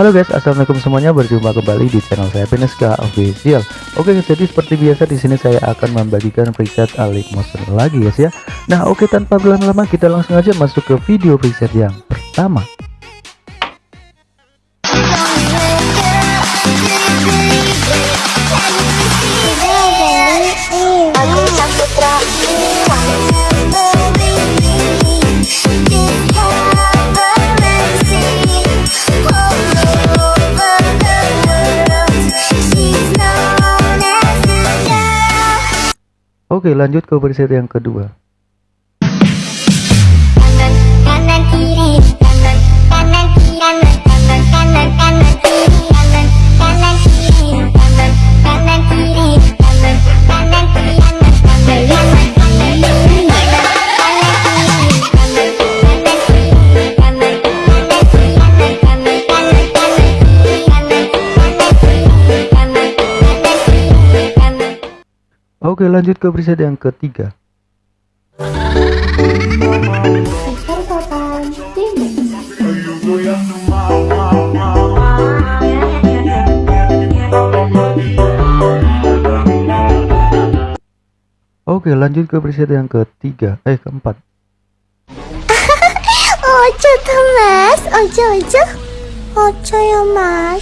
Halo guys, assalamualaikum semuanya. Berjumpa kembali di channel saya Peneska Official. Oke, jadi seperti biasa di sini saya akan membagikan preset Alik Motion lagi guys ya. Nah, oke tanpa berlama-lama kita langsung aja masuk ke video preset yang pertama. Oke lanjut ke preset yang kedua Oke lanjut ke preset yang ketiga. Oke lanjut ke preset yang ketiga. Eh keempat. Ojo tuh mas. Ojo ojo. Ojo ya mas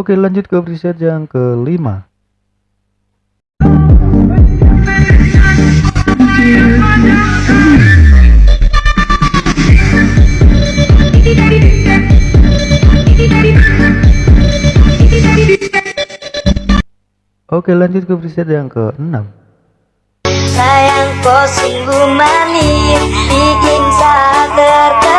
Oke lanjut ke preset yang kelima. Oke lanjut ke preset yang ke-6 Sayang kau sungguh manis Bikin saya tertarik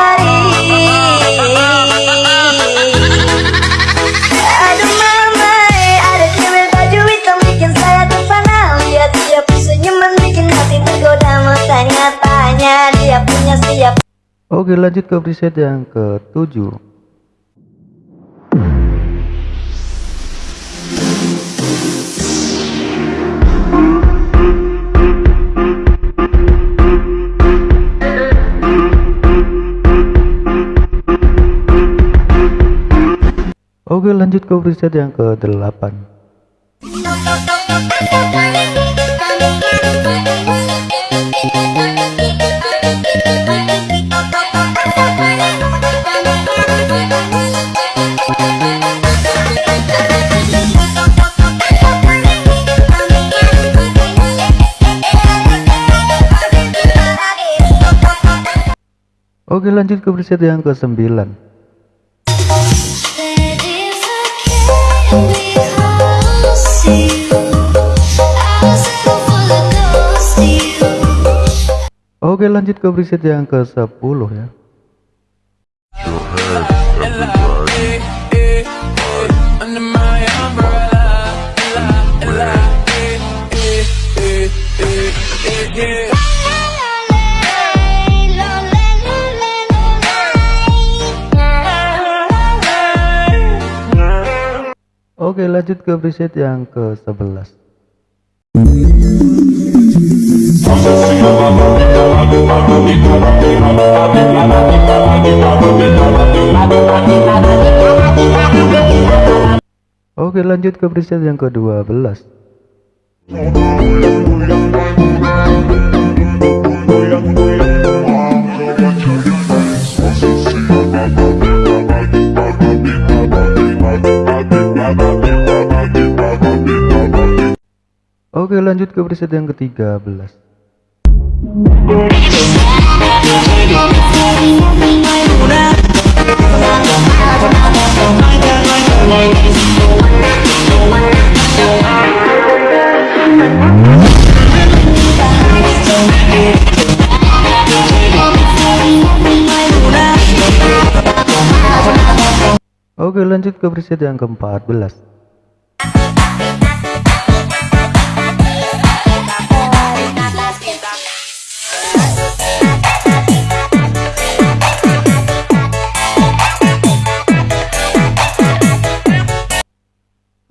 Oke lanjut ke preset yang ke-7 Oke lanjut ke preset yang ke-8 Oke lanjut ke preset yang ke-9 Oke lanjut ke preset yang ke-10 ya Oke lanjut ke preset yang ke-11 Oke lanjut ke preset yang ke-12 Oke lanjut ke preset yang ke-13 Oke lanjut ke preset yang ke-14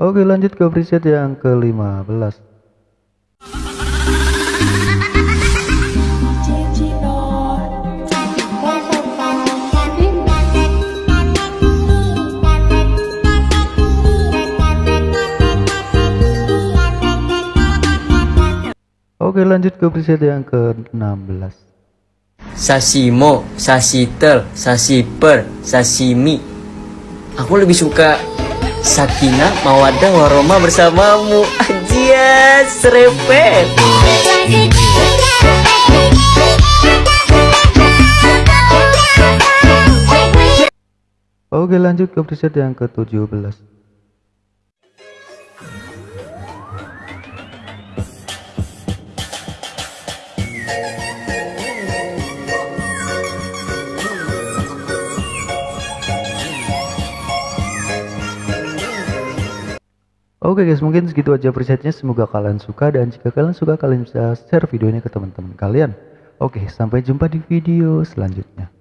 Oke lanjut ke preset yang ke-15 Oke lanjut ke preset yang ke-16 Sashimo, sasitel, sasiper, sashimi. Aku lebih suka Sakina, Mawadah, Waroma bersamamu. Aja, serempet. Oke lanjut ke preset yang ke-17 Oke guys mungkin segitu aja presetnya. Semoga kalian suka dan jika kalian suka kalian bisa share videonya ke teman-teman kalian. Oke sampai jumpa di video selanjutnya